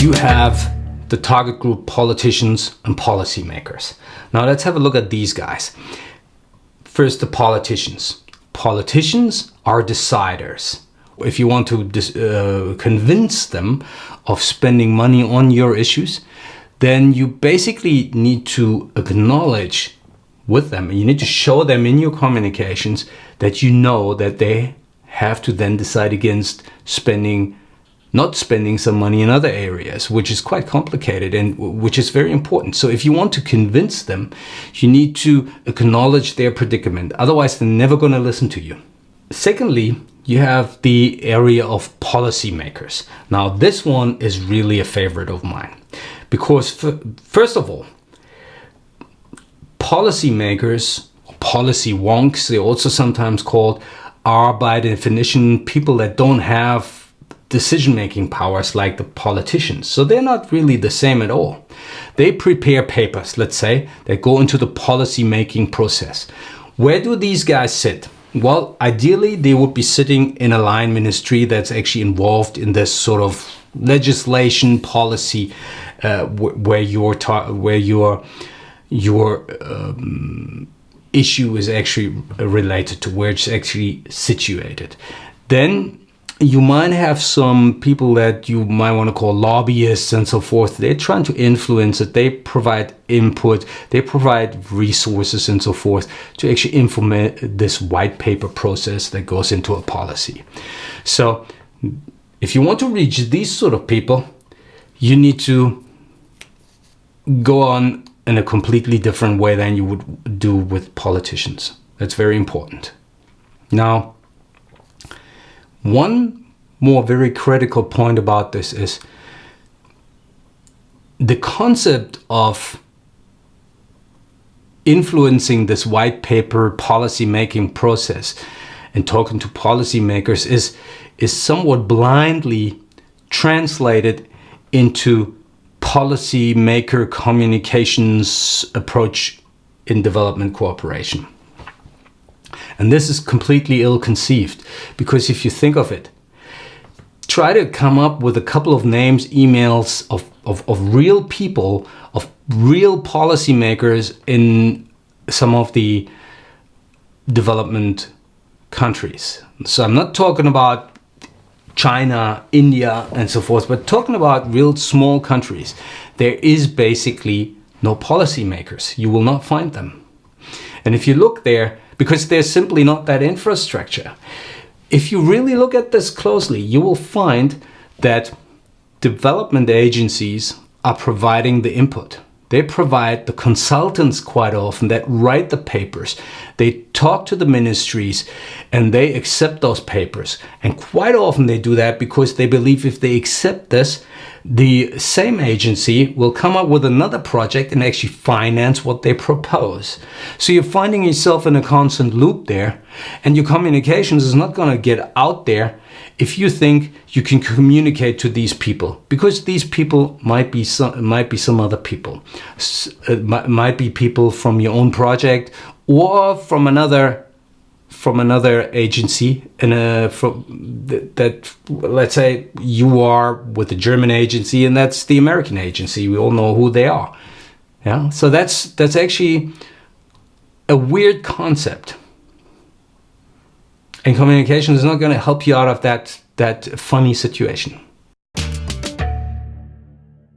you have the target group politicians and policymakers. Now let's have a look at these guys. First, the politicians. Politicians are deciders. If you want to uh, convince them of spending money on your issues, then you basically need to acknowledge with them. You need to show them in your communications that you know that they have to then decide against spending not spending some money in other areas, which is quite complicated and which is very important. So if you want to convince them, you need to acknowledge their predicament. Otherwise, they're never going to listen to you. Secondly, you have the area of policymakers. Now, this one is really a favorite of mine because first of all, policymakers, policy wonks, they're also sometimes called, are by definition people that don't have decision-making powers like the politicians. So they're not really the same at all. They prepare papers, let's say, that go into the policy-making process. Where do these guys sit? Well, ideally, they would be sitting in a line ministry that's actually involved in this sort of legislation policy uh, where your where your your um, issue is actually related to where it's actually situated. Then you might have some people that you might want to call lobbyists and so forth. They're trying to influence it. They provide input. They provide resources and so forth to actually implement this white paper process that goes into a policy. So if you want to reach these sort of people, you need to go on in a completely different way than you would do with politicians. That's very important. Now, one more very critical point about this is the concept of influencing this white paper policy making process and talking to policymakers is is somewhat blindly translated into policymaker communications approach in development cooperation. And this is completely ill-conceived because if you think of it, try to come up with a couple of names, emails of, of, of real people, of real policymakers in some of the development countries. So I'm not talking about China, India, and so forth, but talking about real small countries. There is basically no policymakers. You will not find them. And if you look there, because there's simply not that infrastructure. If you really look at this closely, you will find that development agencies are providing the input. They provide the consultants quite often that write the papers. They talk to the ministries and they accept those papers. And quite often they do that because they believe if they accept this, the same agency will come up with another project and actually finance what they propose. So you're finding yourself in a constant loop there and your communications is not going to get out there if you think you can communicate to these people because these people might be some might be some other people uh, might be people from your own project or from another from another agency and uh, from th that let's say you are with the German agency and that's the American agency. We all know who they are. Yeah? So that's that's actually a weird concept. And communication is not going to help you out of that that funny situation